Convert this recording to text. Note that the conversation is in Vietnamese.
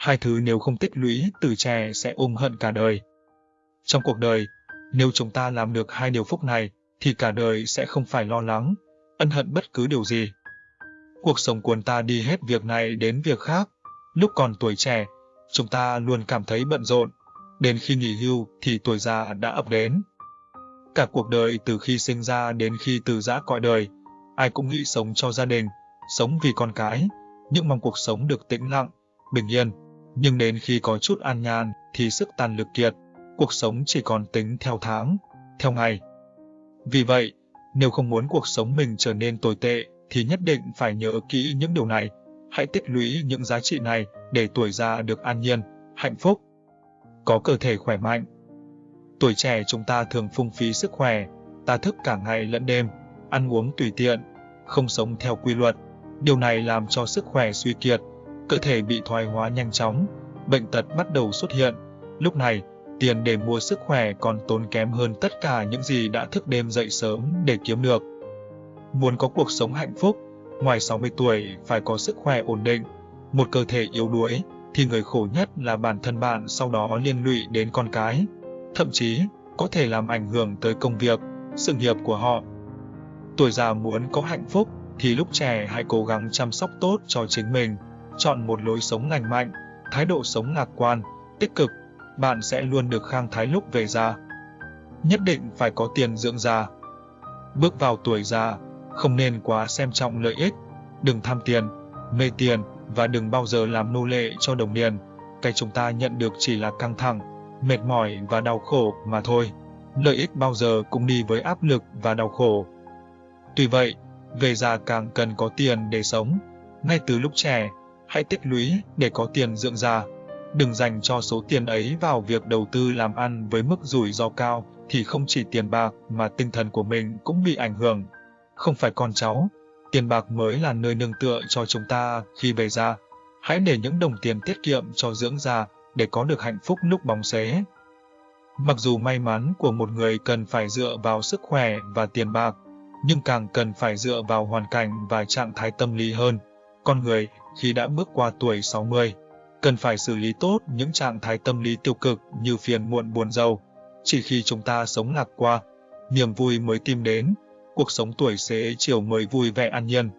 Hai thứ nếu không tích lũy từ trẻ sẽ ôm hận cả đời. Trong cuộc đời, nếu chúng ta làm được hai điều phúc này, thì cả đời sẽ không phải lo lắng, ân hận bất cứ điều gì. Cuộc sống cuốn ta đi hết việc này đến việc khác. Lúc còn tuổi trẻ, chúng ta luôn cảm thấy bận rộn. Đến khi nghỉ hưu thì tuổi già đã ập đến. Cả cuộc đời từ khi sinh ra đến khi từ giã cõi đời, ai cũng nghĩ sống cho gia đình, sống vì con cái, nhưng mong cuộc sống được tĩnh lặng, bình yên. Nhưng đến khi có chút an nhàn thì sức tàn lực kiệt, cuộc sống chỉ còn tính theo tháng, theo ngày. Vì vậy, nếu không muốn cuộc sống mình trở nên tồi tệ thì nhất định phải nhớ kỹ những điều này. Hãy tích lũy những giá trị này để tuổi già được an nhiên, hạnh phúc, có cơ thể khỏe mạnh. Tuổi trẻ chúng ta thường phung phí sức khỏe, ta thức cả ngày lẫn đêm, ăn uống tùy tiện, không sống theo quy luật. Điều này làm cho sức khỏe suy kiệt, cơ thể bị thoái hóa nhanh chóng, bệnh tật bắt đầu xuất hiện. Lúc này, tiền để mua sức khỏe còn tốn kém hơn tất cả những gì đã thức đêm dậy sớm để kiếm được. Muốn có cuộc sống hạnh phúc, ngoài 60 tuổi phải có sức khỏe ổn định, một cơ thể yếu đuối, thì người khổ nhất là bản thân bạn sau đó liên lụy đến con cái. Thậm chí, có thể làm ảnh hưởng tới công việc, sự nghiệp của họ. Tuổi già muốn có hạnh phúc thì lúc trẻ hãy cố gắng chăm sóc tốt cho chính mình, chọn một lối sống lành mạnh, thái độ sống lạc quan, tích cực, bạn sẽ luôn được khang thái lúc về già. Nhất định phải có tiền dưỡng già. Bước vào tuổi già, không nên quá xem trọng lợi ích, đừng tham tiền, mê tiền và đừng bao giờ làm nô lệ cho đồng tiền. Cái chúng ta nhận được chỉ là căng thẳng, mệt mỏi và đau khổ mà thôi. Lợi ích bao giờ cũng đi với áp lực và đau khổ. Tuy vậy, về già càng cần có tiền để sống. Ngay từ lúc trẻ, hãy tích lũy để có tiền dưỡng già. Đừng dành cho số tiền ấy vào việc đầu tư làm ăn với mức rủi ro cao thì không chỉ tiền bạc mà tinh thần của mình cũng bị ảnh hưởng. Không phải con cháu, tiền bạc mới là nơi nương tựa cho chúng ta khi về già. Hãy để những đồng tiền tiết kiệm cho dưỡng già để có được hạnh phúc lúc bóng xế. Mặc dù may mắn của một người cần phải dựa vào sức khỏe và tiền bạc, nhưng càng cần phải dựa vào hoàn cảnh và trạng thái tâm lý hơn. Con người, khi đã bước qua tuổi 60, cần phải xử lý tốt những trạng thái tâm lý tiêu cực như phiền muộn buồn giàu. Chỉ khi chúng ta sống lạc qua, niềm vui mới tìm đến, cuộc sống tuổi xế chiều mới vui vẻ an nhiên.